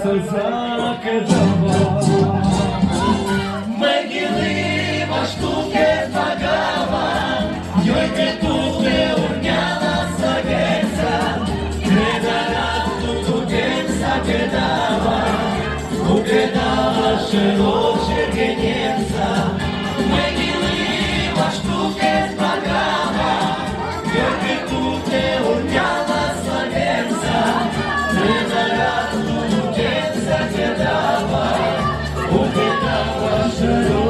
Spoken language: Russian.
Сенсак дава Могилы во штуке загава Йой петухе урняла сагеца Кредара тутутен сагедава Угредава широк шергенеца I worship